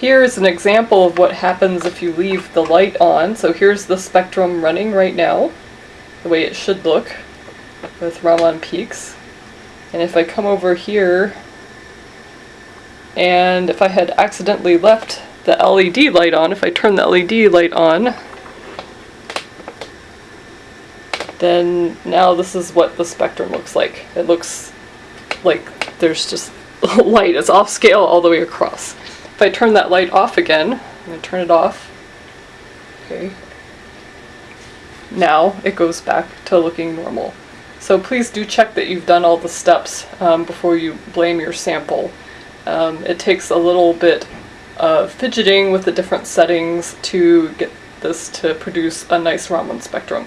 Here's an example of what happens if you leave the light on. So here's the spectrum running right now, the way it should look with Raman peaks. And if I come over here, and if I had accidentally left the LED light on, if I turn the LED light on, then now this is what the spectrum looks like. It looks like there's just light. It's off scale all the way across. If I turn that light off again, I'm going to turn it off. Okay. Now it goes back to looking normal. So please do check that you've done all the steps um, before you blame your sample. Um, it takes a little bit of fidgeting with the different settings to get this to produce a nice Raman spectrum.